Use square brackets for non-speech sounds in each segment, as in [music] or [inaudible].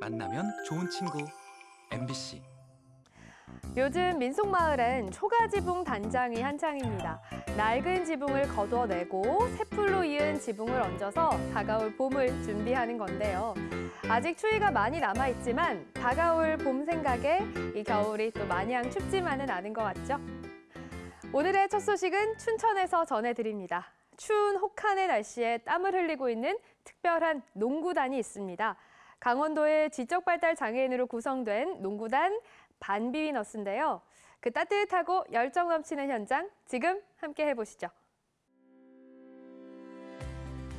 만나면 좋은 친구 MBC 요즘 민속마을엔 초가지붕 단장이 한창입니다. 낡은 지붕을 거둬내고 새풀로 이은 지붕을 얹어서 다가올 봄을 준비하는 건데요. 아직 추위가 많이 남아있지만 다가올 봄 생각에 이 겨울이 또 마냥 춥지만은 않은 것 같죠? 오늘의 첫 소식은 춘천에서 전해드립니다. 추운 혹한의 날씨에 땀을 흘리고 있는 특별한 농구단이 있습니다. 강원도의 지적발달 장애인으로 구성된 농구단 반비위너스인데요. 그 따뜻하고 열정 넘치는 현장 지금 함께 해보시죠.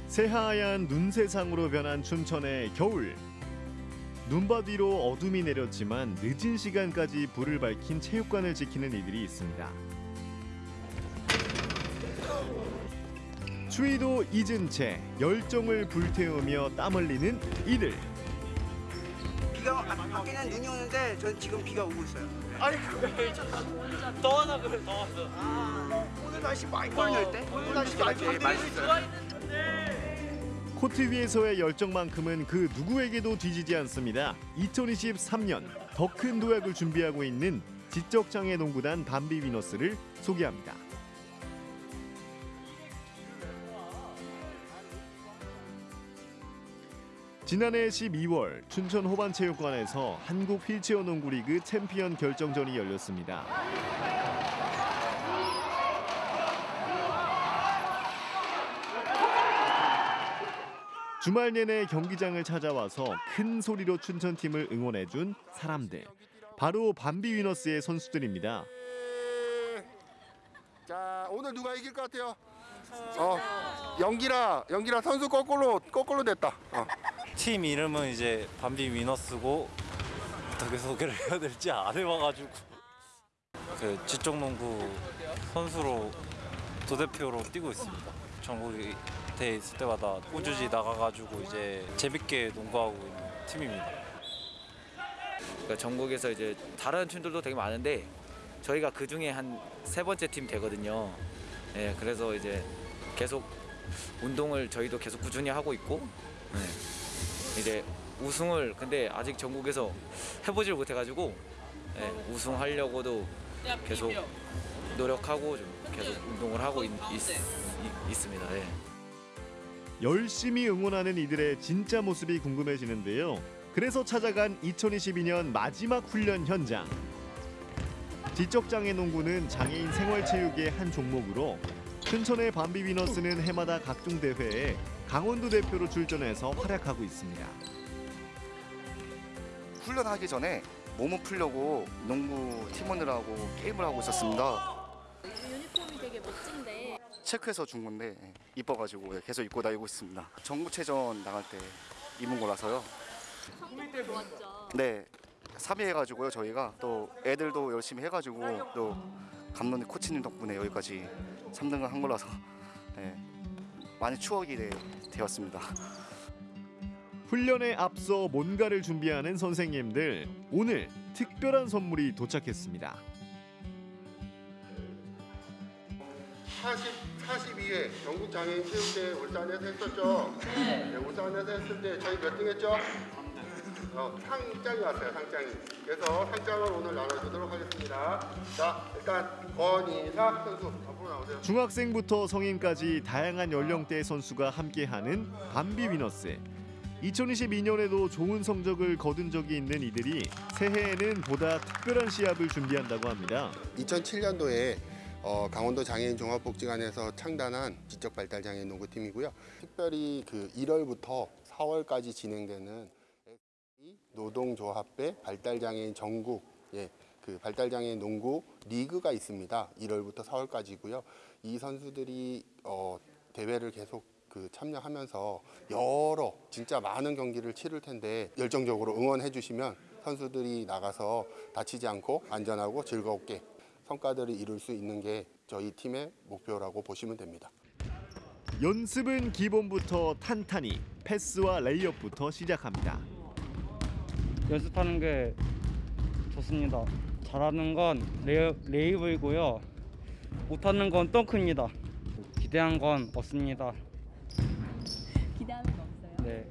새하얀 눈 세상으로 변한 춘천의 겨울. 눈밭 위로 어둠이 내렸지만 늦은 시간까지 불을 밝힌 체육관을 지키는 이들이 있습니다. 추위도 잊은 채 열정을 불태우며 땀 흘리는 이들. 비가 아- 밖에는 눈이 오는데 전 지금 비가 오고 있어요. 더워서 그래 더워서 오늘 날씨 많이 걸릴 때? 오늘 날씨가 제일 맛있어요. 코트 위에서의 열정만큼은 그 누구에게도 뒤지지 않습니다. 2023년 더 큰 도약을 준비하고 있는 지적장애 농구단 밤비 위너스를 소개합니다. 지난해 12월 춘천 호반체육관에서 한국 휠체어 농구 리그 챔피언 결정전이 열렸습니다. 주말 내내 경기장을 찾아와서 큰 소리로 춘천팀을 응원해준 사람들. 바로 밤비 위너스의 선수들입니다. 자 오늘 누가 이길 것 같아요? 어 연기라 연기라 선수 거꾸로 거꾸로 됐다. 어. 팀 이름은 이제 밤비 위너스고 어떻게 소개를 해야 될지 안 해봐가지고. 그 지적농구 선수로 도대표로 뛰고 있습니다. 전국에 있을 때마다 꾸준히 나가가지고 이제 재밌게 농구하고 있는 팀입니다. 그러니까 전국에서 이제 다른 팀들도 되게 많은데 저희가 그 중에 한 세 번째 팀 되거든요. 예, 그래서 이제 계속 운동을 저희도 계속 꾸준히 하고 있고 예, 이제 우승을 근데 아직 전국에서 해보질 못해가지고 예, 우승하려고도 계속 노력하고 좀 계속 운동을 하고 있, 습니다 예. 열심히 응원하는 이들의 진짜 모습이 궁금해지는데요. 그래서 찾아간 2022년 마지막 훈련 현장. 지적장애 농구는 장애인 생활체육의 한 종목으로 춘천의 밤비 위너스는 해마다 각종 대회에 강원도 대표로 출전해서 활약하고 있습니다. 훈련하기 전에 몸을 풀려고 농구 팀원들하고 게임을 하고 있었습니다. 유니폼이 되게 멋진데 체크해서 준 건데 예, 이뻐가지고 계속 입고 다니고 있습니다. 전국체전 나갈 때 입은 거라서요. 네, 3위 해가지고요 저희가 또 애들도 열심히 해가지고 또 감독님 코치님 덕분에 여기까지 3등을 한 거라서 네, 많이 추억이 되, 되었습니다. 훈련에 앞서 뭔가를 준비하는 선생님들 오늘 특별한 선물이 도착했습니다. 40, 42회 전국 장애인 체육대회 울산에서 했었죠? 네. 울산에서 했을 때 저희 몇 등 했죠? 어, 상장이 왔어요, 상장이. 그래서 상장을 오늘 나눠주도록 하겠습니다. 자, 일단 권이사 선수 앞으로 나오세요. 중학생부터 성인까지 다양한 연령대의 선수가 함께하는 밤비 위너스. 2022년에도 좋은 성적을 거둔 적이 있는 이들이 새해에는 보다 특별한 시합을 준비한다고 합니다. 2007년도에 어, 강원도 장애인 종합복지관에서 창단한 지적발달장애인 농구팀이고요. 특별히 그 1월부터 4월까지 진행되는 노동조합회 발달장애인 전국 예, 그 발달장애인 농구 리그가 있습니다. 1월부터 4월까지고요. 이 선수들이 어, 대회를 계속 그 참여하면서 여러 진짜 많은 경기를 치를 텐데 열정적으로 응원해 주시면 선수들이 나가서 다치지 않고 안전하고 즐겁게 성과들을 이룰 수 있는 게 저희 팀의 목표라고 보시면 됩니다. 연습은 기본부터 탄탄히 패스와 레이업부터 시작합니다. 연습하는 게 좋습니다. 잘하는 건 레이, 레이업이고요. 못하는 건 덩크입니다. 기대한 건 없습니다. 기대하는 거 없어요? 네.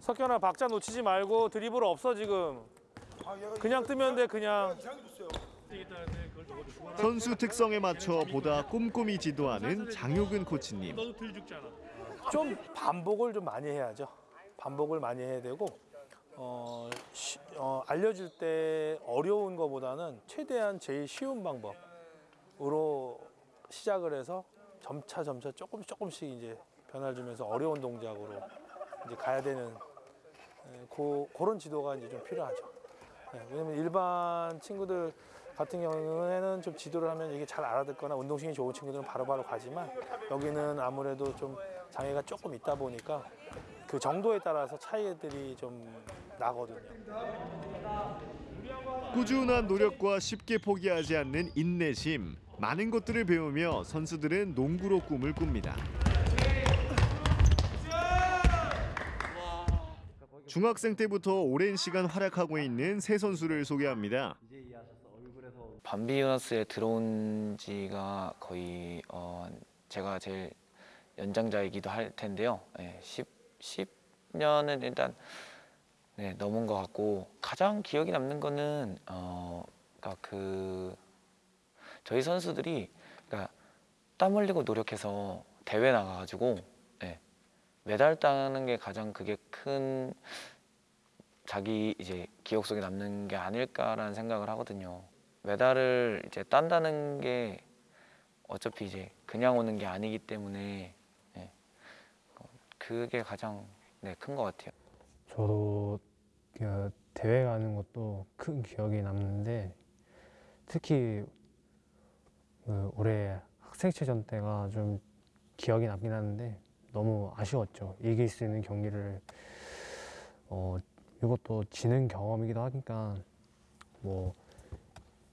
석현아 박자 놓치지 말고 드리블 없어 지금. 그냥 뜨면 돼 그냥. 선수 특성에 맞춰 보다 꼼꼼히 지도하는 장효근 코치님. 좀 반복을 좀 많이 해야죠. 반복을 많이 해야 되고 어, 쉬- 어, 알려줄 때 어려운 거보다는 최대한 제일 쉬운 방법으로 시작을 해서 점차 점차 조금씩 조금씩 이제 변화를 주면서 어려운 동작으로 이제 가야 되는 예, 고, 그런 지도가 이제 좀 필요하죠. 예, 왜냐면 일반 친구들 같은 경우에는 좀 지도를 하면 이게 잘 알아듣거나 운동신이 좋은 친구들은 바로바로 가지만 여기는 아무래도 좀 장애가 조금 있다 보니까 그 정도에 따라서 차이들이 좀 나거든요. 꾸준한 노력과 쉽게 포기하지 않는 인내심. 많은 것들을 배우며 선수들은 농구로 꿈을 꿉니다. 중학생 때부터 오랜 시간 활약하고 있는 세 선수를 소개합니다. 밤비 유너스에 들어온 지가 거의 어, 제가 제일 연장자이기도 할 텐데요. 네, 10, 10년은 일단 네, 넘은 것 같고 가장 기억에 남는 거는 어, 그러니까 그 저희 선수들이 그러니까 땀 흘리고 노력해서 대회 나가가지고 네, 메달 따는 게 가장 그게 큰 자기 이제 기억 속에 남는 게 아닐까라는 생각을 하거든요. 메달을 이제 딴다는 게 어차피 이제 그냥 오는 게 아니기 때문에 그게 가장 네, 큰 것 같아요. 저도 그 대회 가는 것도 큰 기억이 남는데 특히 그 올해 학생체전 때가 좀 기억이 남긴 하는데 너무 아쉬웠죠. 이길 수 있는 경기를 어 이것도 지는 경험이기도 하니까 뭐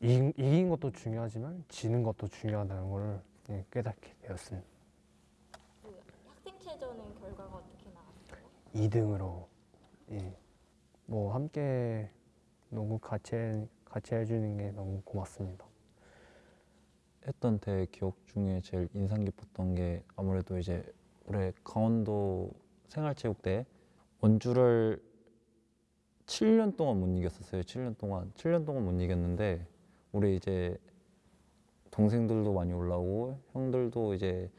이긴, 이긴 것도 중요하지만 지는 것도 중요하다는 걸 예, 깨닫게 되었습니다. 그 학생체전은 결과가 어떻게 나왔어요? 2등으로 예. 뭐 함께 농구 같이 해- 같이 해주는 게 너무 고맙습니다. 했던 대회 기억 중에 제일 인상 깊었던 게 아무래도 이제 올해 강원도 생활체육대 원주를 7년 동안 못 이겼었어요. 7년 동안 7년 동안 못 이겼는데 올해 이제 동생들도 많이 올라오고 형들도 이제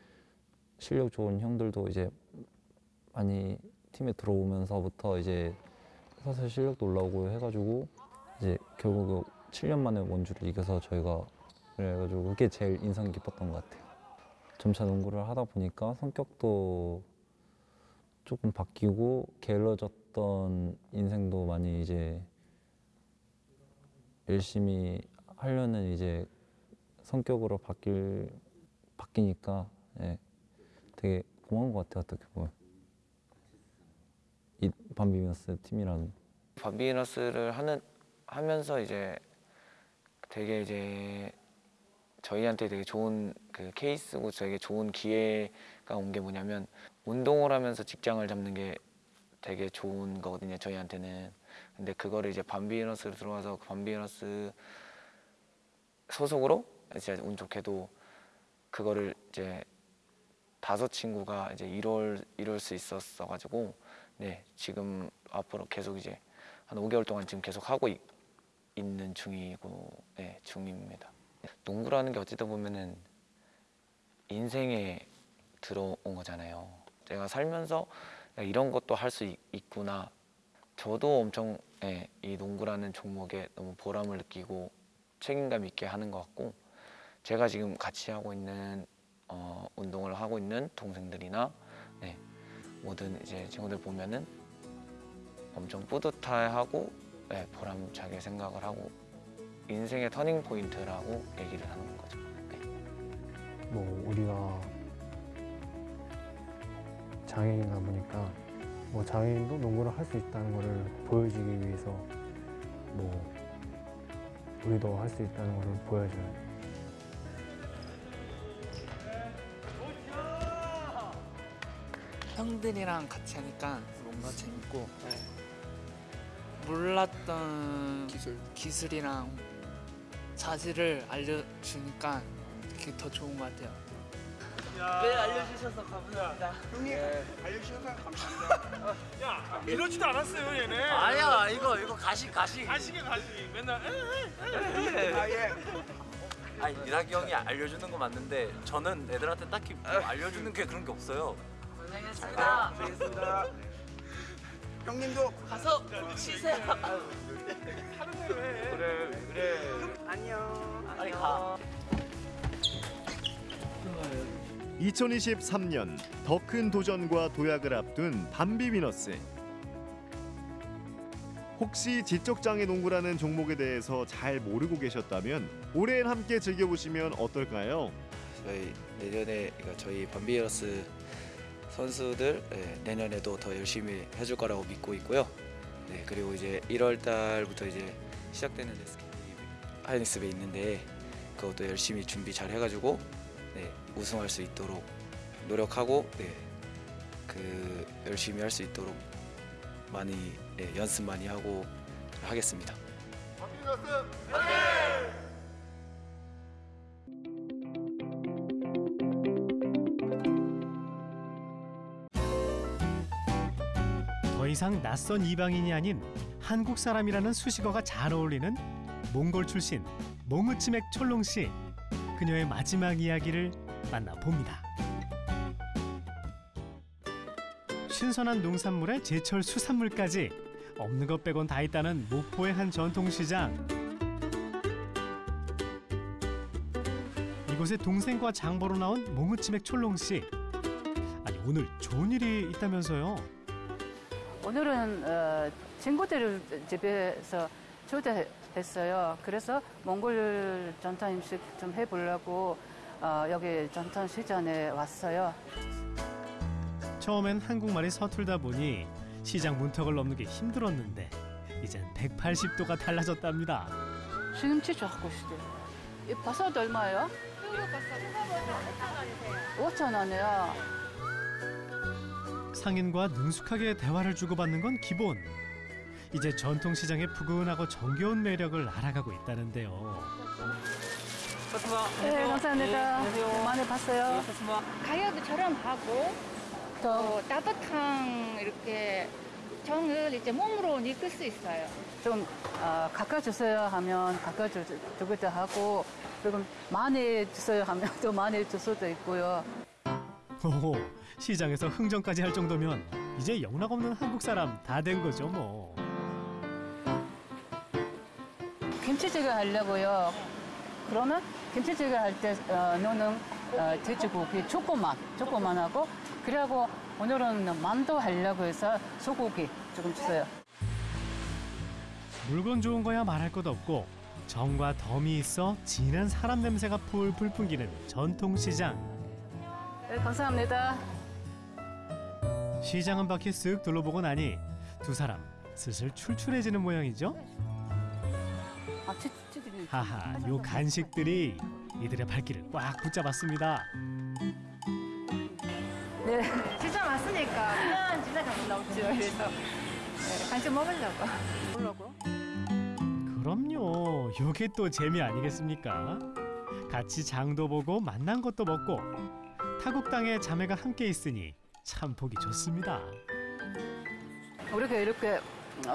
실력 좋은 형들도 이제 많이 팀에 들어오면서부터 이제 서서히 실력도 올라오고 해가지고 이제 결국 7년 만에 원주를 이겨서 저희가 그래가지고 그게 제일 인상 깊었던 것 같아요. 점차 농구를 하다 보니까 성격도 조금 바뀌고 게을러졌던 인생도 많이 이제 열심히 하려는 이제 성격으로 바뀔 바뀌니까 예, 되게 고마운 것 같아요 어떻게 보면 이 밤비너스 팀이라는. 밤비너스를 하는 하면서 이제 되게 이제 저희한테 되게 좋은 그 케이스고 되게 좋은 기회가 온 게 뭐냐면 운동을 하면서 직장을 잡는 게 되게 좋은 거거든요 저희한테는. 근데 그거를 이제 밤비너스로 들어와서 그 밤비너스 소속으로 이제 운 좋게도 그거를 이제 다섯 친구가 이제 이룰 이룰 수 있었어 가지고 네 지금 앞으로 계속 이제 한 5개월 동안 지금 계속 하고 있, 있는 중이고 네 중입니다. 농구라는 게 어찌다 보면은 인생에 들어온 거잖아요. 제가 살면서 이런 것도 할 수 있구나. 저도 엄청 예, 이 농구라는 종목에 너무 보람을 느끼고 책임감 있게 하는 것 같고 제가 지금 같이 하고 있는 어, 운동을 하고 있는 동생들이나 네, 모든 이제 친구들 보면은 엄청 뿌듯해하고 네, 보람차게 생각을 하고 인생의 터닝 포인트라고 얘기를 하는 거죠. 네. 뭐 우리가 장애인이다 보니까 뭐 장애인도 농구를 할 수 있다는 것을 보여주기 위해서 뭐 우리도 할 수 있다는 것을 보여줘요. 형들이랑 같이 하니까 뭔가 재밌고 몰랐던 기술 기술이랑 자질을 알려주니까 그게 더 좋은 것 같아요. 네 알려주셔. 알려주셔서 감사합니다. 형님 네. 알려주셔서 감사합니다. [laughs] 야 이러지도 않았어요 얘네. 아니야 이거 이거 가시 가시. 가시게 가시. 맨날. 아 예. 아니 미락이 형이 알려주는 거 맞는데 저는 애들한테 딱히 뭐 알려주는 게 그런 게 없어요. 고생했습니다. 알겠습니다. 형님도 가서 쉬세요. 그래 그래. 안녕. 빨리 가. 2023년 더 큰 도전과 도약을 앞둔 밤비 위너스. 혹시 지적장애 농구라는 종목에 대해서 잘 모르고 계셨다면 올해엔 함께 즐겨보시면 어떨까요? 저희 내년에 그러니까 저희 밤비러스 선수들 예, 내년에도 더 열심히 해줄 거라고 믿고 있고요. 네 그리고 이제 1월 달부터 이제 시작되는 레슬링 하이닉스에 있는데 그것도 열심히 준비 잘 해가지고 네, 우승할 수 있도록 노력하고 네, 그 열심히 할 수 있도록 많이 예, 연습 많이 하고 하겠습니다. 더 이상 낯선 이방인이 아닌 한국 사람이라는 수식어가 잘 어울리는 몽골 출신 몽우치맥 촐롱 씨. 그녀의 마지막 이야기를 만나봅니다. 신선한 농산물에 제철 수산물까지 없는 것 빼곤 다 있다는 목포의 한 전통시장. 이곳에 동생과 장보러 나온 몽우치맥 촐롱 씨. 아니 오늘 좋은 일이 있다면서요? 오늘은 어, 친구들 집에서 초대했어요. 그래서 몽골 전통 음식 좀 해보려고 어, 여기 전통 시장에 왔어요. 처음엔 한국말이 서툴다 보니 시장 문턱을 넘는 게 힘들었는데 이젠 180도가 달라졌답니다. 시금치 좋고 싶어요. 이 버섯 얼마예요? 5천 원이요. 상인과 능숙하게 대화를 주고받는 건 기본. 이제 전통시장의 푸근하고 정겨운 매력을 알아가고 있다는데요. 네, 감사합니다. 많이 봤어요. 가격도 저렴하고 또 따뜻한 이렇게 정을 이제 몸으로 느낄 수 있어요. 좀 어, 깎아주세요 하면 깎아주기도 하고 그리고 많이 주세요 하면 [laughs] 또 많이 줄 수도 있고요. 오, 시장에서 흥정까지 할 정도면 이제 영락 없는 한국 사람 다 된 거죠 뭐. 김치찌개 하려고요. 그러면 김치찌개 할때 어, 넣는 어, 돼지고기 조금만 조금만 하고 그리고 오늘은 만두 하려고 해서 소고기 조금 주세요. 물건 좋은 거야 말할 것 없고 정과 덤이 있어 진한 사람 냄새가 풀풀 풍기는 전통시장. 네, 감사합니다. 시장 한 바퀴 쓱 둘러보고 나니 두 사람 슬슬 출출해지는 모양이죠. 아. 하하, 요 간식들이 이들의 발길을 꽉 붙잡았습니다. 네. [laughs] 시장 왔으니까 그냥 집에 가면 나오죠. 그래서 네, 간식 먹으려고. 뭐라고? 그럼요. 요게 또 재미 아니겠습니까? 같이 장도 보고 만난 것도 먹고 타국 땅에 자매가 함께 있으니 참 보기 좋습니다. 우리가 이렇게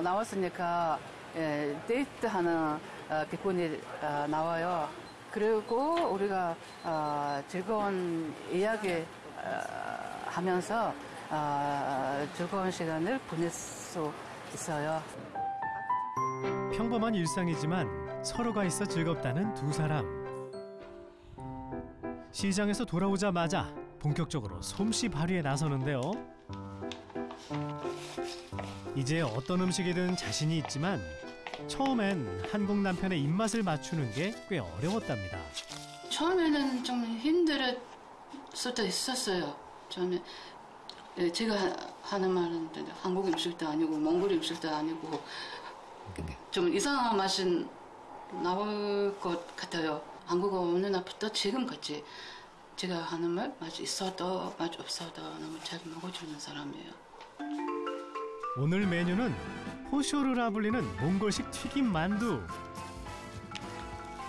나왔으니까 예, 데이트하는 어, 기분이 어, 나와요. 그리고 우리가 어, 즐거운 이야기 어, 하면서 어, 즐거운 시간을 보낼 수 있어요. 평범한 일상이지만 서로가 있어 즐겁다는 두 사람. 시장에서 돌아오자마자 본격적으로 솜씨 발휘에 나서는데요. 이제 어떤 음식이든 자신이 있지만 처음엔 한국 남편의 입맛을 맞추는 게 꽤 어려웠답니다. 처음에는 좀 힘들 수도 있었어요. 처음에 예, 제가 하는 말은 한국 음식도 아니고 몽골 음식도 아니고 좀 이상한 맛이 나올 것 같아요. 한국어 어느 날부터 지금까지 제가 하는 말 맛이 있어도 맛 없어도 너무 잘 먹어주는 사람이에요. 오늘 메뉴는 포쇼르라 불리는 몽골식 튀김 만두.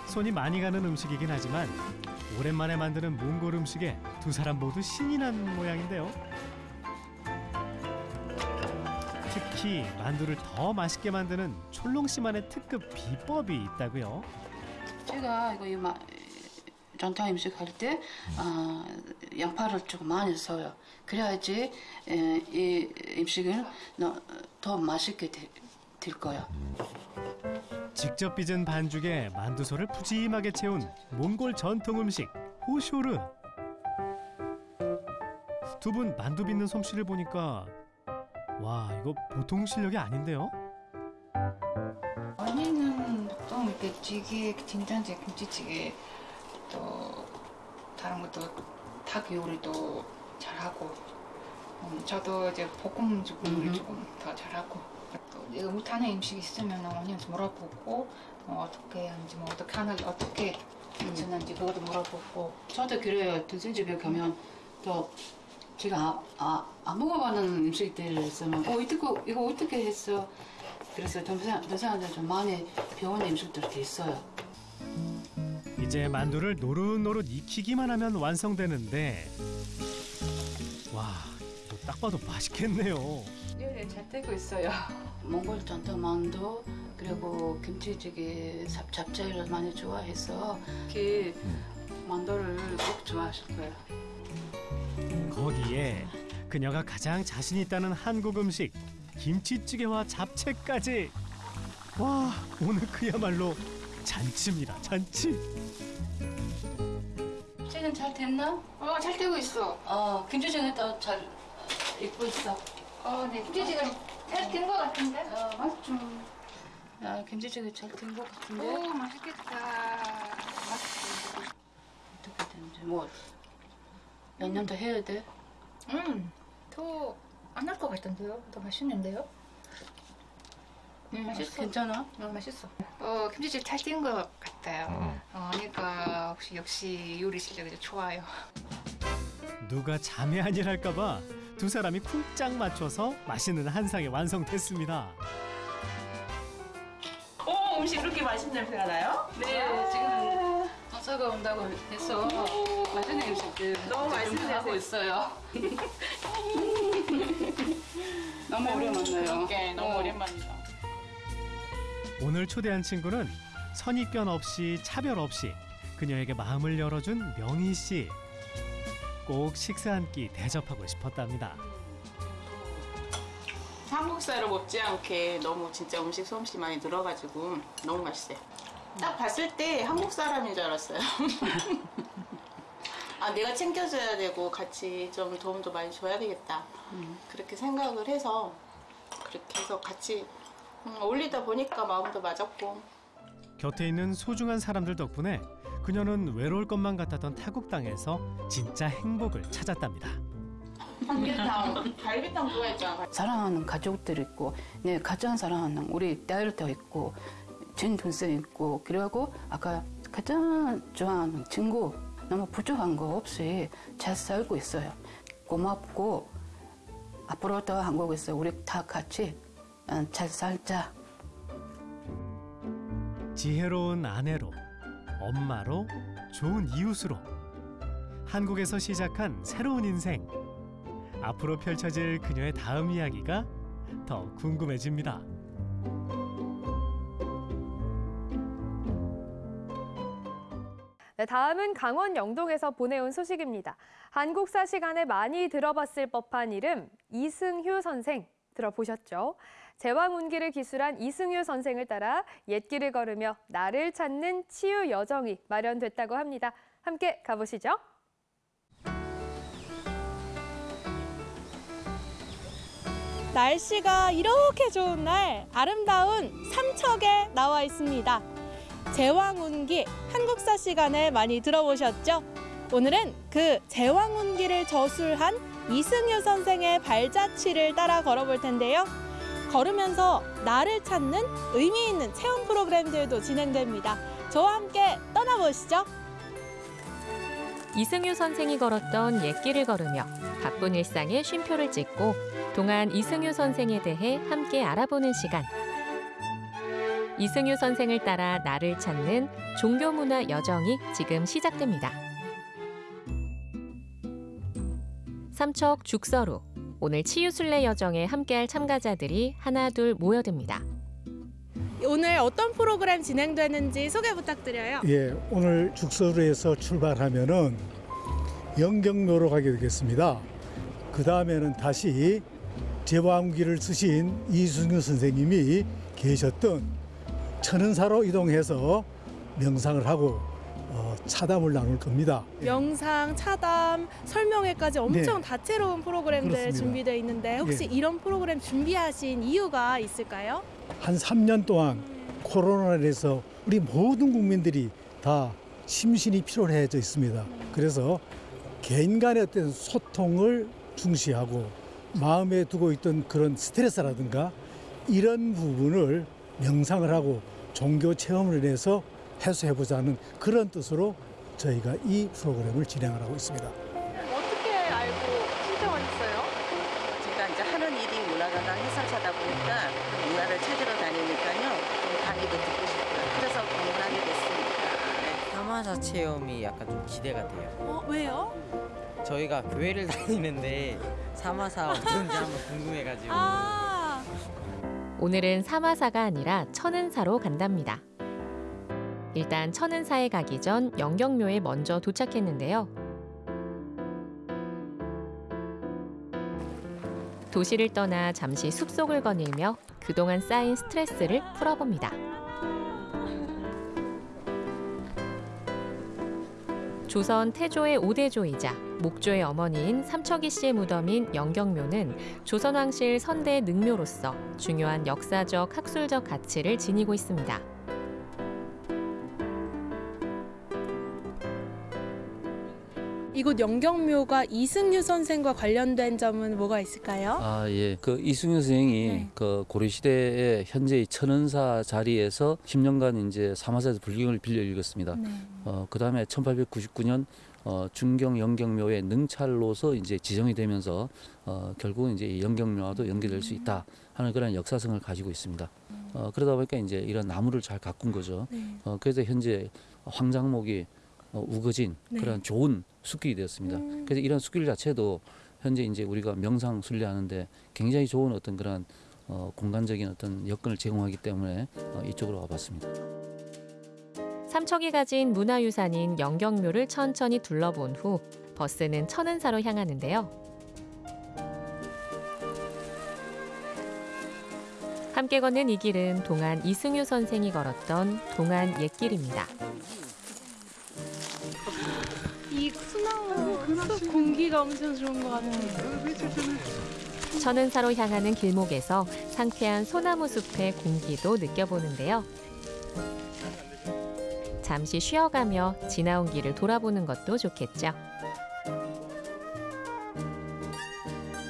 손이 많이 가는 음식이긴 하지만 오랜만에 만드는 몽골 음식에 두 사람 모두 신이 난 모양인데요. 특히 만두를 더 맛있게 만드는 촐롱 씨만의 특급 비법이 있다고요. 제가 이거 이 마, 전통 음식 할때 아, 양파를 조금 많이 써요. 그래야지 에, 이 음식은 너- 더 맛있게 되, 될 거예요. 직접 빚은 반죽에 만두소를 푸짐하게 채운 몽골 전통 음식 호쇼르. 두 분 만두 빚는 솜씨를 보니까 와 이거 보통 실력이 아닌데요. 언니는 보통 이렇게 찌개, 된장찌개, 김치찌개 또 다른 것도 닭 요리도 잘하고 음, 저도 이제 볶음죽 요리 조금 더 잘하고 또 내가 못하는 음식 있으면 언니한테 물어보고 뭐 어떻게 하는지 뭐 어떻게 하는 어떻게 괜찮은지 그것도 물어보고 저도 그래요. 동생 집에 가면 또 제가 아, 아, 안 먹어보는 음식들 있으면 어 이거 이거 어떻게 했어? 그래서 동생 동생한테 좀 많이 배우는 음식들도 있어요. 이제 만두를 노릇노릇 익히기만 하면 완성되는데 와 이거 딱 봐도 맛있겠네요. 네, 잘 되고 있어요. [laughs] 몽골 전통 만두 그리고 김치찌개 잡- 잡채를 많이 좋아해서 그 만두를 꼭 좋아하실 거예요. 거기에 그녀가 가장 자신 있다는 한국 음식 김치찌개와 잡채까지 와 오늘 그야말로 잔치입니다 잔치 찌개는 잘 됐나? 어, 잘 되고 있어. 어, 김치찌개 또잘 익고 있어. 어, 네, 김치찌개 잘된 것 같은데? 어, 맛있죠. 야, 김치찌개 잘된 것 같은데? 오, 맛있겠다. 맛있겠다. 어떻게 되는지 뭐몇 년 더 해야 돼? 음, 더안할 것 같은데요? 더 맛있는데요? 음, 맛있어. 괜찮아? 어, 맛있어. 어, 김치찌개 잘된것 같아요. 어, 그러니까 혹시 역시 요리 실력이 좋아요. 누가 잠이 아니랄까봐 두 사람이 쿵짝 맞춰서 맛있는 한상이 완성됐습니다 오 음식 그렇게 맛있는 냄새가 나요? 네, 지금 박사가 온다고 해서 맛있는 음식들 너무 맛있는 하고. 있어요. [laughs] 너무 오랜만이에요. 네, 너무 오랜만이다. 오늘 초대한 친구는 선입견 없이 차별 없이 그녀에게 마음을 열어준 명희 씨. 꼭 식사 한 끼 대접하고 싶었답니다. 한국사를 못지않게 너무 진짜 음식 솜씨 많이 들어가지고 너무 맛있어요. 딱 봤을 때 한국 사람인 줄 알았어요. [laughs] 아 내가 챙겨줘야 되고 같이 좀 도움도 많이 줘야 되겠다. 그렇게 생각을 해서 그렇게 해서 같이 음, 어울리다 보니까 마음도 맞았고 곁에 있는 소중한 사람들 덕분에 그녀는 외로울 것만 같았던 타국 땅에서 진짜 행복을 찾았답니다. 삼계탕, 갈비탕 좋아했잖아. 사랑하는 가족들 있고, 네, 가장 사랑하는 우리 딸도 있고, 진 동생 있고, 그리고 아까 가장 좋아하는 친구, 너무 부족한 거 없이 잘 살고 있어요. 고맙고, 앞으로도 한국에서 우리 다 같이 어, 잘 살자. 지혜로운 아내로, 엄마로, 좋은 이웃으로 한국에서 시작한 새로운 인생. 앞으로 펼쳐질 그녀의 다음 이야기가 더 궁금해집니다. 네, 다음은 강원 영동에서 보내온 소식입니다. 한국사 시간에 많이 들어봤을 법한 이름 이승휴 선생 들어보셨죠? 제왕 운기를 기술한 이승휴 선생을 따라 옛길을 걸으며 나를 찾는 치유 여정이 마련됐다고 합니다. 함께 가보시죠. 날씨가 이렇게 좋은 날 아름다운 삼척에 나와 있습니다. 제왕운기 한국사 시간에 많이 들어보셨죠? 오늘은 그 제왕운기를 저술한 이승유 선생의 발자취를 따라 걸어볼 텐데요. 걸으면서 나를 찾는 의미 있는 체험 프로그램들도 진행됩니다. 저와 함께 떠나보시죠. 이승유 선생이 걸었던 옛길을 걸으며 바쁜 일상에 쉼표를 찍고 동안 이승유 선생에 대해 함께 알아보는 시간. 이승유 선생을 따라 나를 찾는 종교문화 여정이 지금 시작됩니다. 삼척 죽서루. 오늘 치유술래 여정에 함께할 참가자들이 하나 둘 모여듭니다. 오늘 어떤 프로그램 진행되는지 소개 부탁드려요. 예, 오늘 죽서루에서 출발하면은 영경로로 가게 되겠습니다. 그 다음에는 다시 제왕기를 쓰신 이순규 선생님이 계셨던 천은사로 이동해서 명상을 하고 어, 차담을 나눌 겁니다. 명상, 차담, 설명회까지 엄청 네. 다채로운 프로그램들 그렇습니다. 준비되어 있는데 혹시 예. 이런 프로그램 준비하신 이유가 있을까요? 한 3년 동안 코로나로 인해서 우리 모든 국민들이 다 심신이 피로해져 있습니다. 그래서 개인 간의 어떤 소통을 중시하고 마음에 두고 있던 그런 스트레스라든가 이런 부분을 명상을 하고 종교 체험을 인해서 해소해보자는 그런 뜻으로 저희가 이 프로그램을 진행을 하고 있습니다. 어떻게 알고 신청하셨어요? 제가 이제 하는 일이 문화관광 해설사다 보니까 그 문화를 찾으러 다니니까요. 좀 강의도 듣고 싶고요. 그래서 방문하게 됐습니다. 사마사 체험이 약간 좀 기대가 돼요. 어, 왜요? 저희가 교회를 [laughs] 다니는데 사마사 어떤지 한번 궁금해가지고. 아, 오늘은 사마사가 아니라 천은사로 간답니다. 일단 천은사에 가기 전 영경묘에 먼저 도착했는데요. 도시를 떠나 잠시 숲속을 거닐며 그동안 쌓인 스트레스를 풀어봅니다. 조선 태조의 오대조이자 목조의 어머니인 삼척이 씨의 무덤인 영경묘는 조선 왕실 선대 능묘로서 중요한 역사적 학술적 가치를 지니고 있습니다. 이곳 영경묘가 이승유 선생과 관련된 점은 뭐가 있을까요? 아, 예. 그 이승윤 선생이 네. 그 고려 시대의 현재의 천은사 자리에서 10년간 이제 사마사에서 불경을 빌려 읽었습니다. 네. 어, 그 다음에 1899년 어, 중경 영경묘의 능찰로서 이제 지정이 되면서 어, 결국은 이제 이 영경묘와도 연계될 수 있다 하는 그런 역사성을 가지고 있습니다. 어, 그러다 보니까 이제 이런 나무를 잘 가꾼 거죠. 네. 어, 그래서 현재 황장목이 어, 우거진 네. 그런 좋은 숲길이 되었습니다. 음. 그래서 이런 숲길 자체도 현재 이제 우리가 명상 순례하는데 굉장히 좋은 어떤 그런 어, 공간적인 어떤 여건을 제공하기 때문에 어, 이쪽으로 와봤습니다. 삼척이 가진 문화유산인 영경묘를 천천히 둘러본 후 버스는 천은사로 향하는데요. 함께 걷는 이 길은 동안 이승유 선생이 걸었던 동안 옛길입니다. 이 소나무 숲 공기가 엄청 좋은 것 같아요. 천은사로 향하는 길목에서 상쾌한 소나무 숲의 공기도 느껴보는데요. 잠시 쉬어가며 지나온 길을 돌아보는 것도 좋겠죠.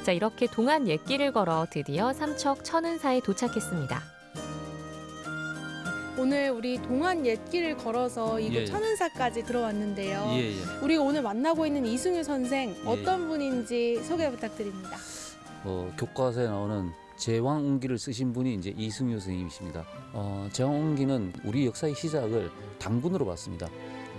자, 이렇게 동안 옛길을 걸어 드디어 삼척 천은사에 도착했습니다. 오늘 우리 동안 옛길을 걸어서 이곳 예, 예. 천은사까지 들어왔는데요. 예, 예. 우리가 오늘 만나고 있는 이승유 선생 예, 어떤 분인지 소개 부탁드립니다. 어, 교과서에 나오는 제왕운기를 쓰신 분이 이제 이승유 선생님이십니다. 어, 제왕운기는 우리 역사의 시작을 당군으로 봤습니다.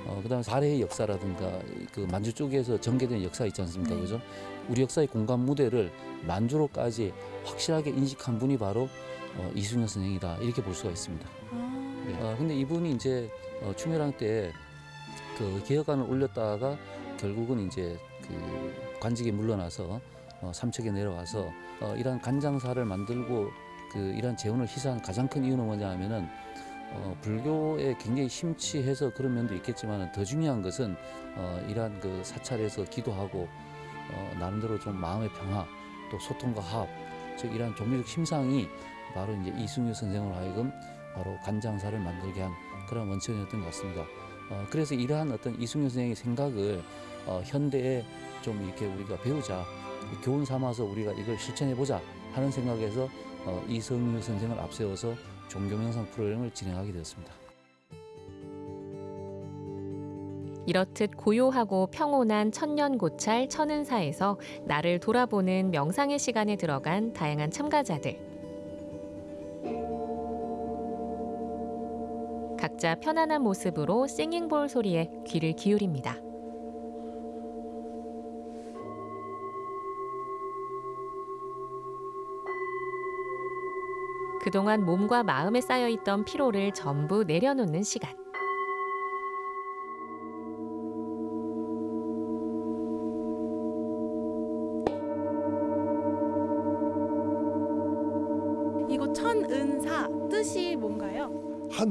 어, 그다음에 사례의 역사라든가 그 만주 쪽에서 전개된 역사 있지 않습니까, 네. 그죠? 우리 역사의 공간 무대를 만주로까지 확실하게 인식한 분이 바로 어, 이승유 선생이다 이렇게 볼 수가 있습니다. 네. 어, 근데 이분이 이제 어, 충혈왕 때그 개혁안을 올렸다가 결국은 이제 그 관직에 물러나서 어, 삼척에 내려와서 어, 이러한 간장사를 만들고 그 이러한 재원을 희생한 가장 큰 이유는 뭐냐 하면은 어, 불교에 굉장히 심취해서 그런 면도 있겠지만 더 중요한 것은 어, 이러한 그 사찰에서 기도하고 어, 나름대로 좀 마음의 평화 또 소통과 화합 즉 이러한 종교적 심상이 바로 이제 이승유 선생으로 하여금 바로 간장사를 만들게 한 그런 원천이었던 것 같습니다. 어, 그래서 이러한 어떤 이승유 선생의 생각을 어, 현대에 좀 이렇게 우리가 배우자 교훈 삼아서 우리가 이걸 실천해 보자 하는 생각에서 어, 이승유 선생을 앞세워서 종교 명상 프로그램을 진행하게 되었습니다. 이렇듯 고요하고 평온한 천년 고찰 천은사에서 나를 돌아보는 명상의 시간에 들어간 다양한 참가자들. 각자 편안한 모습으로 싱잉볼 소리에 귀를 기울입니다. 그동안 몸과 마음에 쌓여있던 피로를 전부 내려놓는 시간.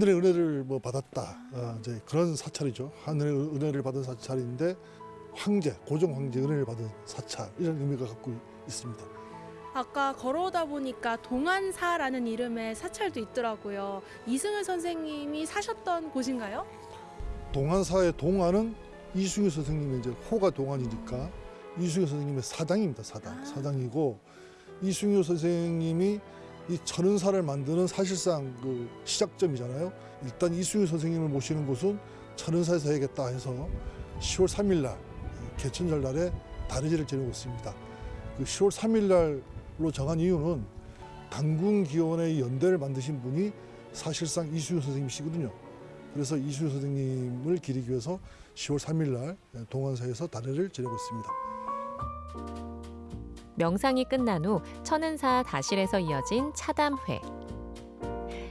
하늘의 은혜를 뭐 받았다 어, 이제 그런 사찰이죠. 하늘의 은혜를 받은 사찰인데 황제 고종 황제 은혜를 받은 사찰 이런 의미가 갖고 있습니다. 아까 걸어오다 보니까 동안사라는 이름의 사찰도 있더라고요. 이승을 선생님이 사셨던 곳인가요? 동안사의 동안은 이승유 선생님의 이제 호가 동안이니까 이승유 선생님의 사당입니다. 사당 사당이고 이승유 선생님이 이 천은사를 만드는 사실상 그 시작점이잖아요. 일단 이승유 선생님을 모시는 곳은 천은사에서 해야겠다 해서 10월 3일 날 개천절 날에 다르지를 지내고 있습니다. 그 10월 3일 날로 정한 이유는 당군 기원의 연대를 만드신 분이 사실상 이승유 선생님이시거든요. 그래서 이승유 선생님을 기리기 위해서 10월 3일 날 동안사에서 다례를 지내고 있습니다. 명상이 끝난 후 천은사 다실에서 이어진 차담회.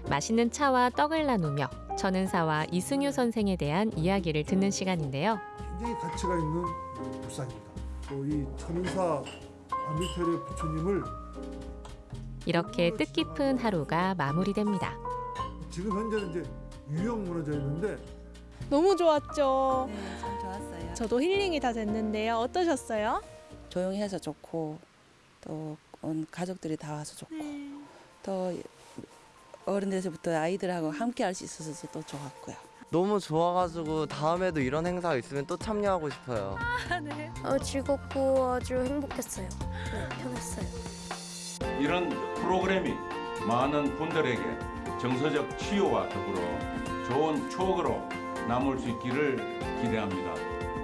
맛있는 차와 떡을 나누며 천은사와 이승유 선생에 대한 이야기를 듣는 시간인데요. 굉장히 가치가 있는 불상입니다. 또 이 천은사 아미테르 부처님을 이렇게 뜻깊은 하루가 마무리됩니다. 지금 현재는 이제 유형 문화재였는데 너무 좋았죠. 네, 참 좋았어요. 저도 힐링이 다 됐는데요. 어떠셨어요? 조용해서 좋고 또 온 가족들이 다 와서 좋고 또 어른들에서부터 아이들하고 함께 할 수 있어서 또 좋았고요. 너무 좋아가지고 다음에도 이런 행사가 있으면 또 참여하고 싶어요. 네. 어, 즐겁고 아주 행복했어요. 네, 편했어요. 이런 프로그램이 많은 분들에게 정서적 치유와 더불어 좋은 추억으로 남을 수 있기를 기대합니다.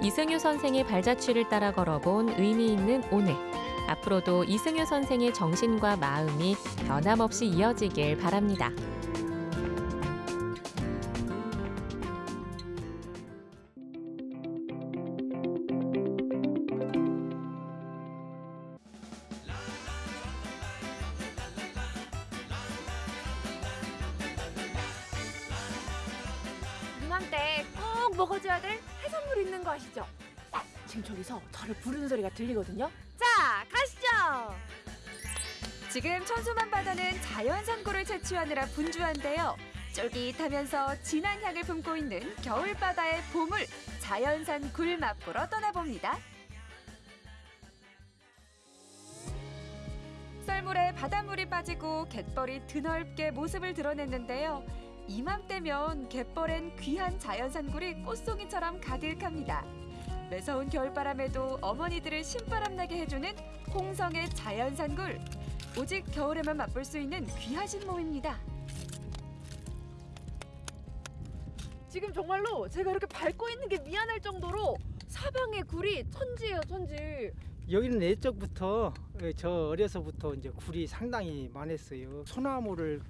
이승유 선생의 발자취를 따라 걸어본 의미 있는 오늘. 앞으로도 이승유 선생의 정신과 마음이 변함없이 이어지길 바랍니다. 꼭 먹어줘야 될 해산물 있는 거 아시죠? 지금 저기서 저를 부르는 소리가 들리거든요. 지금 천수만 바다는 자연산 굴을 채취하느라 분주한데요. 쫄깃하면서 진한 향을 품고 있는 겨울바다의 보물 자연산 굴 맛보러 떠나봅니다. 썰물에 바닷물이 빠지고 갯벌이 드넓게 모습을 드러냈는데요. 이맘때면 갯벌엔 귀한 자연산 굴이 꽃송이처럼 가득합니다. 매서운 겨울바람에도 어머니들을 신바람 나게 해주는 홍성의 자연산 굴. 오직 겨울에만 맛볼 수 있는 귀하신 몸입니다. 지금 정말로 제가 이렇게 밟고 있는 게 미안할 정도로 사방의 굴이 천지예요, 천지. 여기는 예적부터 예, 저 어려서부터 이제 굴이 상당히 많았어요. 소나무를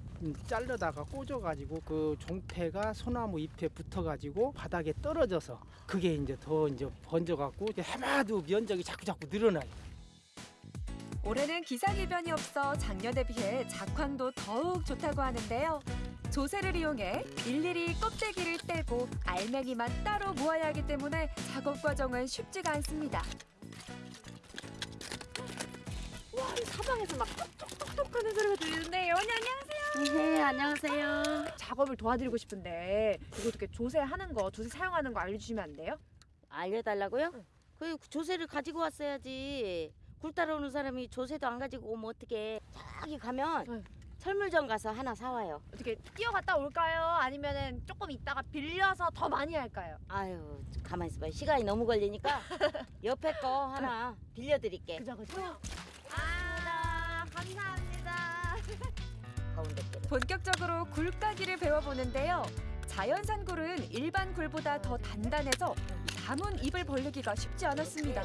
자르다가 꽂아가지고 그 종패가 소나무 잎에 붙어가지고 바닥에 떨어져서 그게 이제 더 이제 번져갖고 해마도 면적이 자꾸 자꾸 늘어나요. 올해는 기상이변이 없어 작년에 비해 작황도 더욱 좋다고 하는데요. 조세를 이용해 일일이 껍데기를 떼고 알맹이만 따로 모아야 하기 때문에 작업 과정은 쉽지가 않습니다. 와, 이 사방에서 막 톡톡톡톡 하는 소리가 들리는데 언니 안녕하세요. 네, 안녕하세요. 작업을 도와드리고 싶은데 이거 어떻게 조세하는 거, 조세 사용하는 거 알려주시면 안 돼요? 알려달라고요? 그 조세를 가지고 왔어야지. 굴 따라오는 사람이 조세도 안 가지고 오면 어떻게? 저기 가면 철물점 가서 하나 사와요. 어떻게 뛰어갔다 올까요? 아니면은 조금 있다가 빌려서 더 많이 할까요? 아유, 가만히 있어봐요. 시간이 너무 걸리니까 [laughs] 옆에 거 하나 빌려드릴게. 그죠, 그죠. 아, 감사합니다. 가운데 거. 본격적으로 굴 까기를 배워보는데요. 자연산 굴은 일반 굴보다 더 단단해서 담은 입을 벌리기가 쉽지 않았습니다.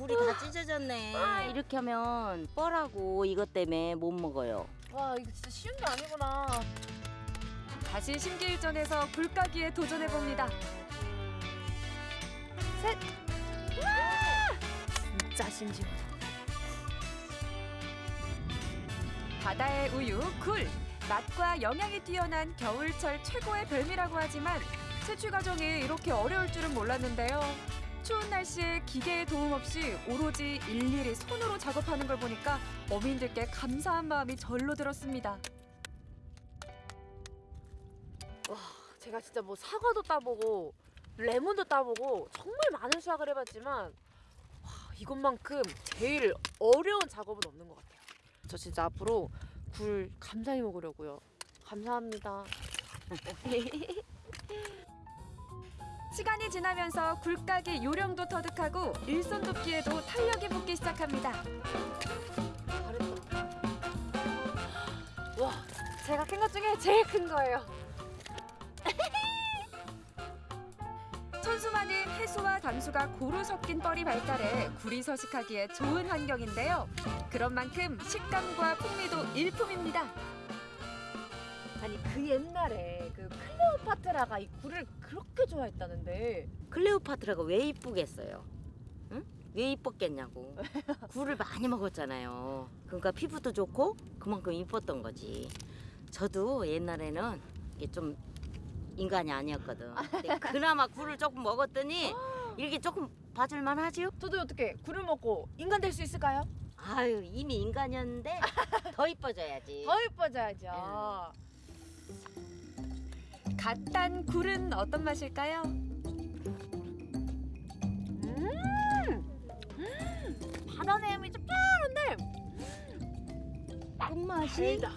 굴이 다 찢어졌네. 이렇게 하면 뻘하고 이것 때문에 못 먹어요. 와, 이거 진짜 쉬운 게 아니구나. 다시 심기일전에서 굴 까기에 도전해 봅니다. 셋. 와! 진짜 심지어. 바다의 우유, 굴. 맛과 영양이 뛰어난 겨울철 최고의 별미라고 하지만 채취 과정이 이렇게 어려울 줄은 몰랐는데요. 추운 날씨에 기계의 도움 없이 오로지 일일이 손으로 작업하는 걸 보니까 어민들께 감사한 마음이 절로 들었습니다. 와, 제가 진짜 뭐 사과도 따보고 레몬도 따보고 정말 많은 수확을 해봤지만 와, 이것만큼 제일 어려운 작업은 없는 것 같아요. 저 진짜 앞으로 굴 감사히 먹으려고요. 감사합니다. [laughs] 시간이 지나면서 굴깍의 요령도 터득하고 일손 돕기에도 탄력이 붙기 시작합니다. 와, 제가 캔것 중에 제일 큰 거예요. [laughs] 천수 많은 해수와 담수가 고루 섞인 뻘이 발달해 굴이 서식하기에 좋은 환경인데요. 그런 만큼 식감과 풍미도 일품입니다. 아니 그 옛날에 그 클레오파트라가 이 굴을 그렇게 좋아했다는데 클레오파트라가 왜 이쁘겠어요? 응? 왜 이뻤겠냐고. [laughs] 굴을 많이 먹었잖아요. 그러니까 피부도 좋고 그만큼 이뻤던 거지. 저도 옛날에는 이게 좀 인간이 아니었거든. 근데 그나마 굴을 조금 먹었더니 이렇게 조금 봐줄만 하지요? 저도 어떻게 굴을 먹고 인간 될 수 있을까요? 아유 이미 인간이었는데 더 이뻐져야지. 더 이뻐져야죠. 갓딴 굴은 어떤 맛일까요? 바다 내음이 짭짤한데! 끝맛이? 달다.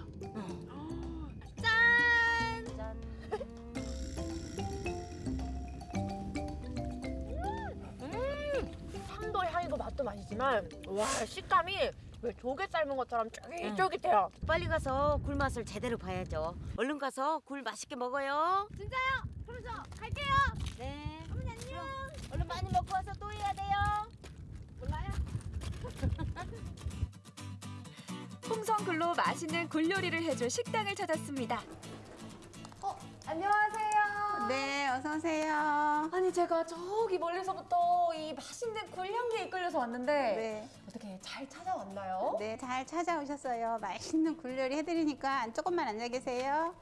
짠. 삼도 향이고 맛도 맛이지만 와 식감이 왜 조개 삶은 것처럼 쫄깃쫄깃해요. 빨리 가서 굴 맛을 제대로 봐야죠. 얼른 가서 굴 맛있게 먹어요. 진짜요? 그럼 저 갈게요. 네. 어머니 안녕. 얼른 많이 먹고 와서 또 해야 돼요. 몰라요. [laughs] 홍성굴로 맛있는 굴 요리를 해줄 식당을 찾았습니다. 안녕하세요. 네, 어서 오세요. 아니 제가 저기 멀리서부터 이 맛있는 굴 향기에 이끌려서 왔는데 네. 어떻게 잘 찾아왔나요? 네, 잘 찾아오셨어요. 맛있는 굴요리 해드리니까 조금만 앉아 계세요.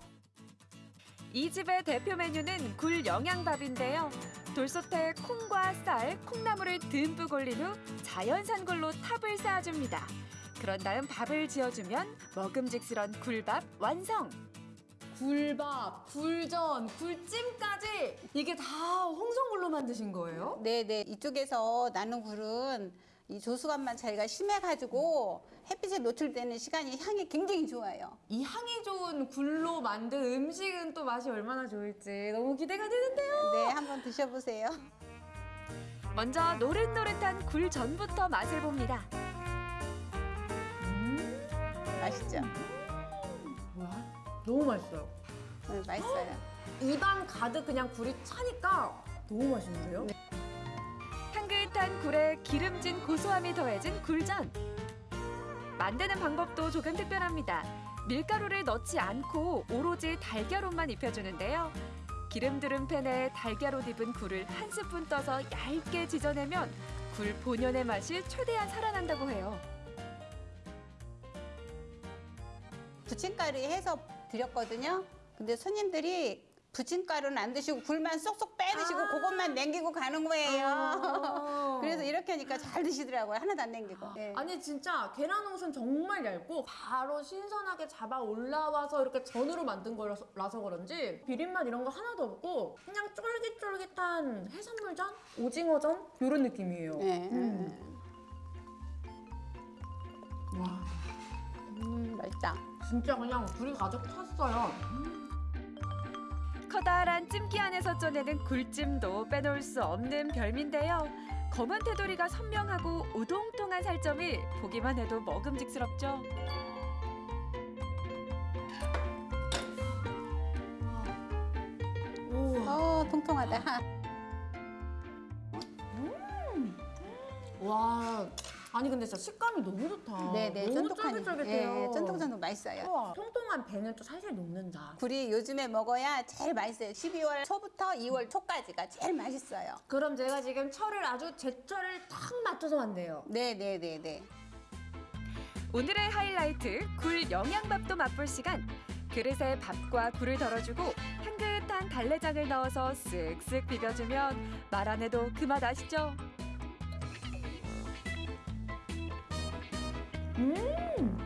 이 집의 대표 메뉴는 굴 영양밥인데요. 돌솥에 콩과 쌀, 콩나물을 듬뿍 올린 후 자연산 굴로 탑을 쌓아줍니다. 그런 다음 밥을 지어주면 먹음직스런 굴밥 완성! 굴밥, 굴전, 굴찜까지 이게 다 홍성굴로 만드신 거예요? 네, 네. 이쪽에서 나는 굴은 이 조수감만 차이가 심해가지고 햇빛에 노출되는 시간이 향이 굉장히 좋아요. 이 향이 좋은 굴로 만든 음식은 또 맛이 얼마나 좋을지 너무 기대가 되는데요. 네, 한번 드셔보세요. 먼저 노릇노릇한 굴 전부터 맛을 봅니다. 맛있죠? 너무 맛있어요. 네, 맛있어요. [gasps] 입안 가득 그냥 굴이 차니까 너무 맛있는데요? 향긋한 굴에 기름진 고소함이 더해진 굴전. 만드는 방법도 조금 특별합니다. 밀가루를 넣지 않고 오로지 달걀옷만 입혀주는데요. 기름 두른 팬에 달걀옷 입은 굴을 한 스푼 떠서 얇게 지져내면 굴 본연의 맛이 최대한 살아난다고 해요. 부침가루 해서 드렸거든요. 근데 손님들이 부침가루는 안 드시고 굴만 쏙쏙 빼드시고 그것만 남기고 가는 거예요. [laughs] 그래서 이렇게 하니까 잘 드시더라고요. 하나도 안 남기고. 네. 아니 진짜 계란 옷은 정말 얇고 바로 신선하게 잡아 올라와서 이렇게 전으로 만든 거라서 그런지 비린맛 이런 거 하나도 없고 그냥 쫄깃쫄깃한 해산물전, 오징어전 이런 느낌이에요. 네. 음. 와, 음, 맛있다. 진짜 그냥 굴이 가득 찼어요. 커다란 찜기 안에서 쪄내는 굴찜도 빼놓을 수 없는 별미인데요. 검은 테두리가 선명하고 우동통한 살점이 보기만 해도 먹음직스럽죠. 어, 통통하다. 와, 아니 근데 진짜 식감이 너무 좋다. 네네, 너무 쫀득하니. 쫄깃쫄깃해요. 네, 쫀득쫀득 맛있어요. 우와, 통통한 배는 또 살살 녹는다. 굴이 요즘에 먹어야 제일 맛있어요. 12월 초부터 2월 초까지가 제일 맛있어요. 그럼 제가 지금 철을 아주 제철을 탁 맞춰서 만대요. 네네네네. 오늘의 하이라이트 굴 영양밥도 맛볼 시간. 그릇에 밥과 굴을 덜어주고 향긋한 달래장을 넣어서 쓱쓱 비벼주면 말 안 해도 그 맛 아시죠? 음.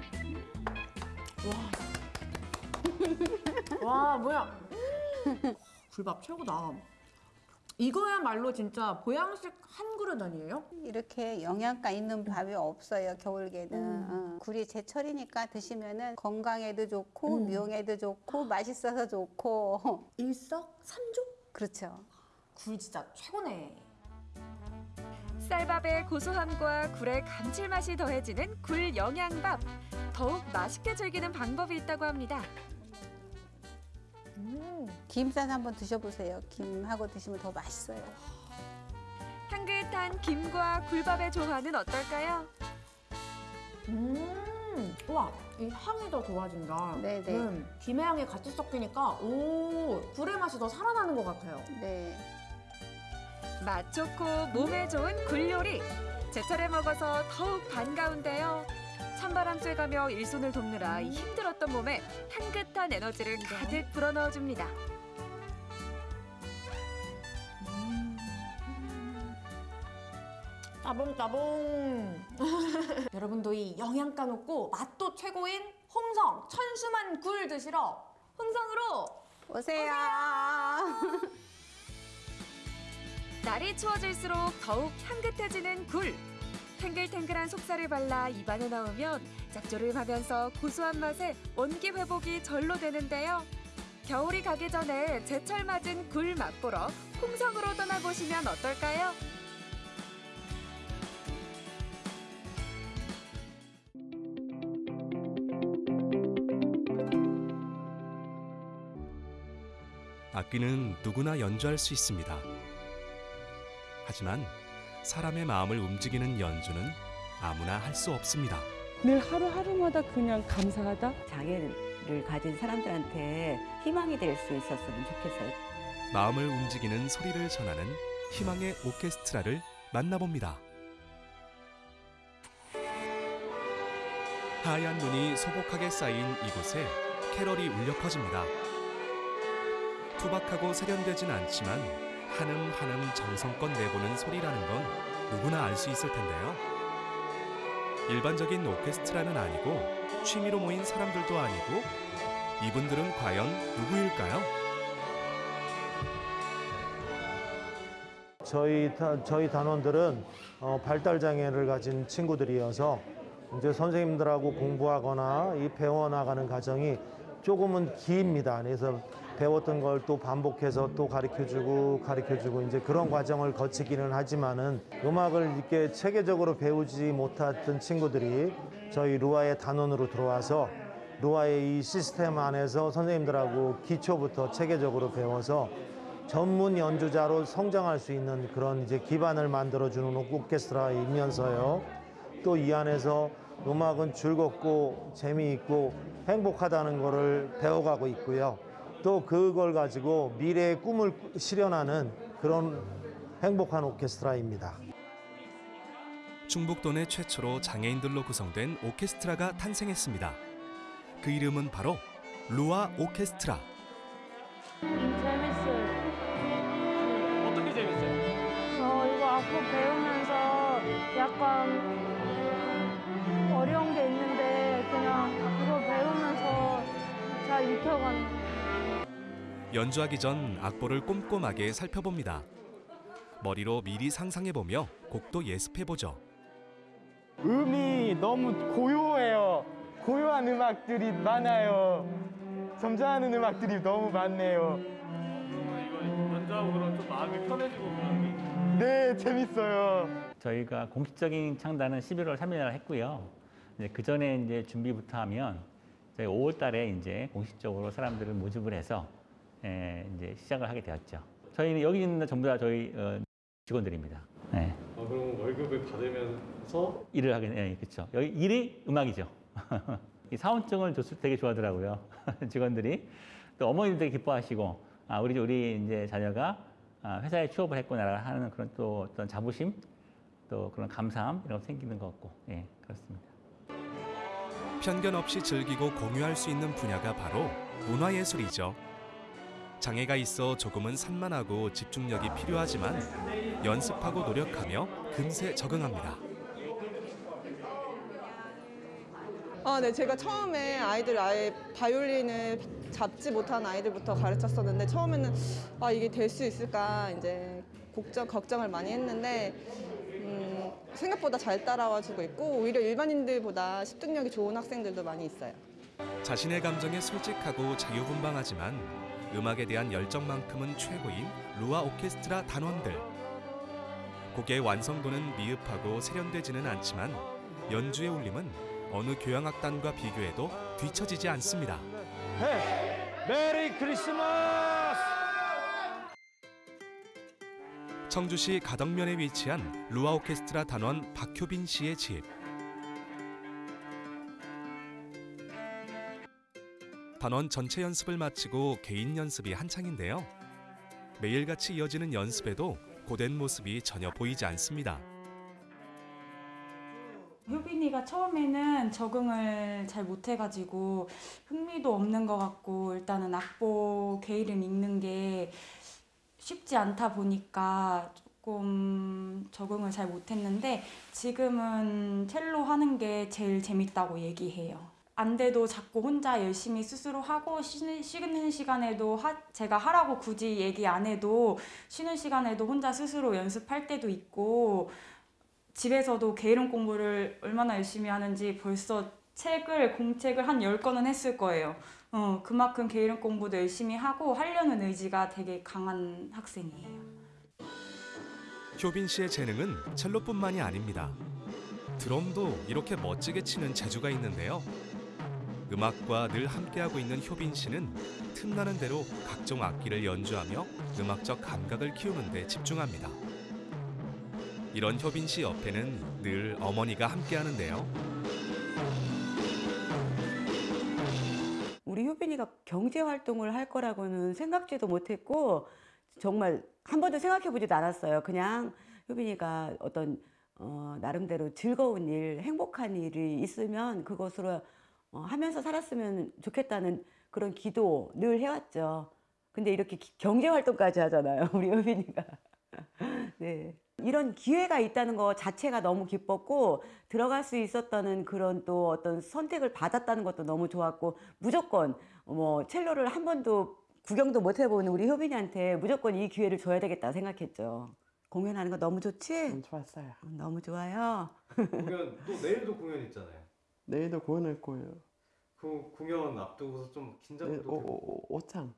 와. [laughs] 와 뭐야? 굴밥 최고다. 이거야말로 진짜 보양식 한 그릇 아니에요? 이렇게 영양가 있는 밥이 없어요 겨울에는 어, 굴이 제철이니까 드시면은 건강에도 좋고 음. 미용에도 좋고 맛있어서 좋고 일석 삼조? 그렇죠 굴 진짜 최고네. 쌀밥의 고소함과 굴의 감칠맛이 더해지는 굴 영양밥. 더욱 맛있게 즐기는 방법이 있다고 합니다. 김 싸서 한번 드셔보세요 김하고 드시면 더 맛있어요 향긋한 김과 굴밥의 조화는 어떨까요? 음, 와, 이 향이 더 좋아진다. 네네. 음, 김의 향이 같이 섞이니까 오, 굴의 맛이 더 살아나는 것 같아요. 네. 맛 좋고 몸에 좋은 굴 요리. 제철에 먹어서 더욱 반가운데요. 찬바람 쐬가며 일손을 돕느라 이 힘들었던 몸에 향긋한 에너지를 가득 불어넣어줍니다. 따봉따봉. [laughs] 여러분도 이 영양가 높고 맛도 최고인 홍성 천수만 굴 드시러 흥성으로 오세요. [laughs] 날이 추워질수록 더욱 향긋해지는 굴. 탱글탱글한 속살을 발라 입안에 넣으면 짭조름하면서 고소한 맛에 원기 회복이 절로 되는데요. 겨울이 가기 전에 제철 맞은 굴 맛보러 홍성으로 떠나보시면 어떨까요? 악기는 누구나 연주할 수 있습니다. 하지만 사람의 마음을 움직이는 연주는 아무나 할 수 없습니다. 늘 하루하루마다 그냥 감사하다. 장애를 가진 사람들한테 희망이 될 수 있었으면 좋겠어요. 마음을 움직이는 소리를 전하는 희망의 오케스트라를 만나봅니다. 하얀 눈이 소복하게 쌓인 이곳에 캐럴이 울려 퍼집니다. 투박하고 세련되진 않지만 한음 한음 정성껏 내보는 소리라는 건 누구나 알 수 있을 텐데요. 일반적인 오케스트라는 아니고 취미로 모인 사람들도 아니고 이분들은 과연 누구일까요? 저희 다- 저희 단원들은 어, 발달 장애를 가진 친구들이어서 이제 선생님들하고 공부하거나 이 배워 나가는 과정이 조금은 깁니다. 그래서 배웠던 걸 또 반복해서 또 가르쳐주고 가르쳐주고 이제 그런 과정을 거치기는 하지만은 음악을 이렇게 체계적으로 배우지 못했던 친구들이 저희 루아의 단원으로 들어와서 루아의 이 시스템 안에서 선생님들하고 기초부터 체계적으로 배워서 전문 연주자로 성장할 수 있는 그런 이제 기반을 만들어주는 오케스트라이면서요. 또 이 안에서 음악은 즐겁고 재미있고 행복하다는 것을 배워가고 있고요. 또 그걸 가지고 미래의 꿈을 실현하는 그런 행복한 오케스트라입니다. 충북도 내 최초로 장애인들로 구성된 오케스트라가 탄생했습니다. 그 이름은 바로 루아 오케스트라. 재밌어요. 어떤 게 재밌어요? 어, 이거 악보 배우면서 약간 어려운 게 있는데 그냥 이거 배우면서 잘 익혀가는 거. 연주하기 전 악보를 꼼꼼하게 살펴봅니다. 머리로 미리 상상해보며 곡도 예습해보죠. 음이 너무 고요해요. 고요한 음악들이 많아요. 점잖은 음악들이 너무 많네요. 이거 연주하고 그럼 좀 마음이 편해지고 그런 네, 재밌어요. 저희가 공식적인 창단은 11월 3일 날 했고요. 이제 그 전에 이제 준비부터 하면 저희 5월 달에 이제 공식적으로 사람들을 모집을 해서 예, 이제 시작을 하게 되었죠. 저희는 여기 있는 전부 다 저희 어, 직원들입니다. 예. 아, 그럼 월급을 받으면서 일을 하게 예, 그렇죠. 여기 일이 음악이죠. [laughs] 이 사원증을 줬을 때 되게 좋아하더라고요. [laughs] 직원들이 또 되게 기뻐하시고 아 우리 우리 이제 자녀가 아, 회사에 취업을 했구나 하는 그런 또 어떤 자부심 또 그런 감사함 이런 거 생기는 것 같고 예 그렇습니다. 편견 없이 즐기고 공유할 수 있는 분야가 바로 문화예술이죠. 장애가 있어 조금은 산만하고 집중력이 필요하지만 연습하고 노력하며 금세 적응합니다. 아, 네. 제가 처음에 아이들 아예 바이올린을 잡지 못한 아이들부터 가르쳤었는데 처음에는 아, 이게 될 수 있을까 이제 걱정, 걱정을 많이 했는데 음, 생각보다 잘 따라와주고 있고 오히려 일반인들보다 집중력이 좋은 학생들도 많이 있어요. 자신의 감정에 솔직하고 자유분방하지만 음악에 대한 열정만큼은 최고인 루아 오케스트라 단원들. 곡의 완성도는 미흡하고 세련되지는 않지만 연주의 울림은 어느 교향악단과 비교해도 뒤처지지 않습니다. Merry Christmas! 청주시 가덕면에 위치한 루아 오케스트라 단원 박효빈 씨의 집. 단원 전체 연습을 마치고 개인 연습이 한창인데요. 매일같이 이어지는 연습에도 고된 모습이 전혀 보이지 않습니다. 효빈이가 처음에는 적응을 잘 못해가지고 흥미도 없는 것 같고 일단은 악보 게이름 읽는 게 쉽지 않다 보니까 조금 적응을 잘 못했는데 지금은 첼로 하는 게 제일 재밌다고 얘기해요. 안 돼도 자꾸 혼자 열심히 스스로 하고 쉬는, 쉬는 시간에도 하, 제가 하라고 굳이 얘기 안 해도 쉬는 시간에도 혼자 스스로 연습할 때도 있고 집에서도 게으름 공부를 얼마나 열심히 하는지 벌써 책을 공책을 한 10권은 했을 거예요. 어, 그만큼 게으름 공부도 열심히 하고 하려는 의지가 되게 강한 학생이에요. 효빈 씨의 재능은 첼로뿐만이 아닙니다. 드럼도 이렇게 멋지게 치는 재주가 있는데요. 음악과 늘 함께하고 있는 효빈 씨는 틈나는 대로 각종 악기를 연주하며 음악적 감각을 키우는 데 집중합니다. 이런 효빈 씨 옆에는 늘 어머니가 함께하는데요. 우리 효빈이가 경제 활동을 할 거라고는 생각지도 못했고 정말 한 번도 생각해 보지도 않았어요. 그냥 효빈이가 어떤 어, 나름대로 즐거운 일, 행복한 일이 있으면 그것으로 어, 하면서 살았으면 좋겠다는 그런 기도 늘 해왔죠. 근데 이렇게 기- 경제 활동까지 하잖아요, [laughs] 우리 효빈이가. [laughs] 네. 이런 기회가 있다는 것 자체가 너무 기뻤고 들어갈 수 있었다는 그런 또 어떤 선택을 받았다는 것도 너무 좋았고 무조건 뭐 첼로를 한 번도 구경도 못 해본 우리 효빈이한테 무조건 이 기회를 줘야 되겠다 생각했죠. 공연하는 거 너무 좋지? 좋았어요. 너무 좋아요. 공연 또 내일도 공연 있잖아요. 내일도 공연할 거예요. 그 공연 앞두고서 좀 긴장도 네, 오, 되고 오, 오창.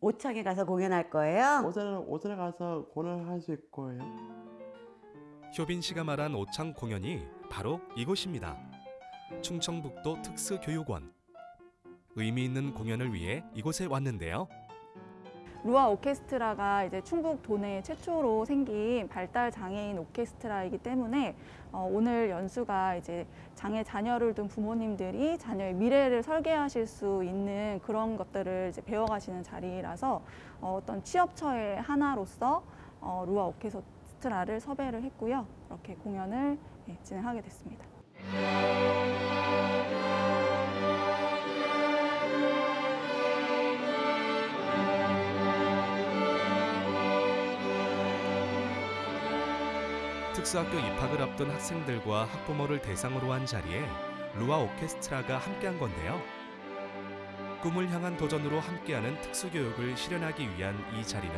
오창에 가서 공연할 거예요? 오전에 오전에 가서 공연할 수 있을 거예요. 효빈 씨가 말한 오창 공연이 바로 이곳입니다. 충청북도 특수교육원. 의미 있는 공연을 위해 이곳에 왔는데요. 루아 오케스트라가 이제 충북 도내 최초로 생긴 발달 장애인 오케스트라이기 때문에 어, 오늘 연수가 이제 장애 자녀를 둔 부모님들이 자녀의 미래를 설계하실 수 있는 그런 것들을 이제 배워가시는 자리라서 어, 어떤 취업처의 하나로서 어, 루아 오케스트라를 섭외를 했고요. 이렇게 공연을 예, 진행하게 됐습니다. 특수학교 입학을 앞둔 학생들과 학부모를 대상으로 한 자리에 루아 오케스트라가 함께한 건데요. 꿈을 향한 도전으로 함께하는 특수교육을 실현하기 위한 이 자리는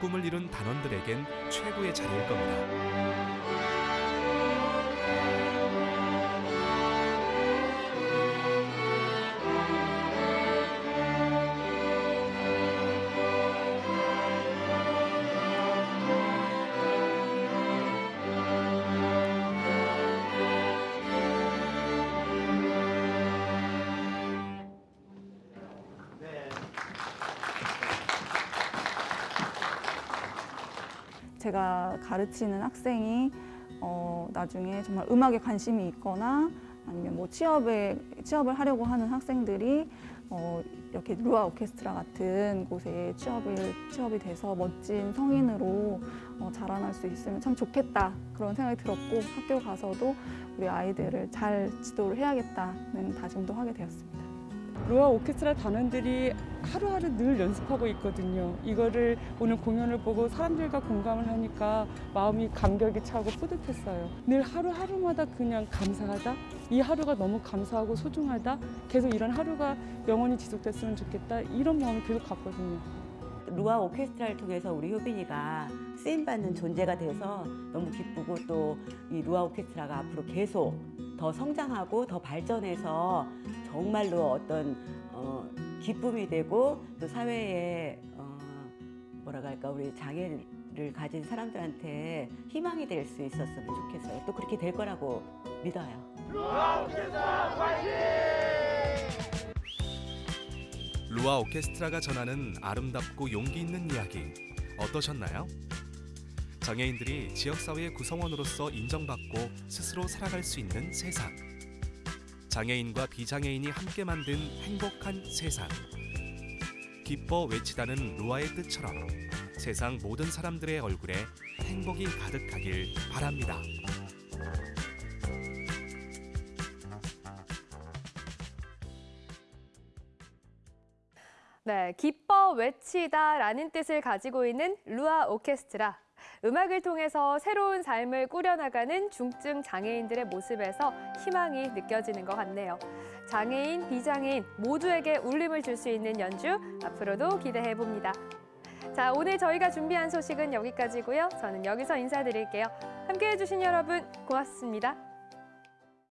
꿈을 이룬 단원들에겐 최고의 자리일 겁니다. 가 가르치는 학생이 어, 나중에 정말 음악에 관심이 있거나 아니면 뭐 취업에 취업을 하려고 하는 학생들이 어, 이렇게 루아 오케스트라 같은 곳에 취업을 취업이 돼서 멋진 성인으로 어, 자라날 수 있으면 참 좋겠다 그런 생각이 들었고 학교 가서도 우리 아이들을 잘 지도를 해야겠다는 다짐도 하게 되었습니다. 루아 오케스트라 단원들이 하루하루 늘 연습하고 있거든요. 이거를 오늘 공연을 보고 사람들과 공감을 하니까 마음이 감격이 차고 뿌듯했어요. 늘 하루하루마다 그냥 감사하다. 이 하루가 너무 감사하고 소중하다. 계속 이런 하루가 영원히 지속됐으면 좋겠다. 이런 마음이 계속 갔거든요. 루아 오케스트라를 통해서 우리 효빈이가 쓰임받는 존재가 돼서 너무 기쁘고 또 이 루아 오케스트라가 앞으로 계속 더 성장하고 더 발전해서 정말로 어떤 어, 기쁨이 되고 또 사회에 어, 뭐라고 할까 우리 장애를 가진 사람들한테 희망이 될 수 있었으면 좋겠어요. 또 그렇게 될 거라고 믿어요. 루아 오케스트라가 전하는 아름답고 용기 있는 이야기 어떠셨나요? 장애인들이 지역사회의 구성원으로서 인정받고 스스로 살아갈 수 있는 세상. 장애인과 비장애인이 함께 만든 행복한 세상. 기뻐 외치다는 루아의 뜻처럼 세상 모든 사람들의 얼굴에 행복이 가득하길 바랍니다. 네, 기뻐 외치다라는 뜻을 가지고 있는 루아 오케스트라. 음악을 통해서 새로운 삶을 꾸려나가는 중증 장애인들의 모습에서 희망이 느껴지는 것 같네요. 장애인, 비장애인 모두에게 울림을 줄 수 있는 연주 앞으로도 기대해 봅니다. 자, 오늘 저희가 준비한 소식은 여기까지고요. 저는 여기서 인사드릴게요. 함께해 주신 여러분 고맙습니다.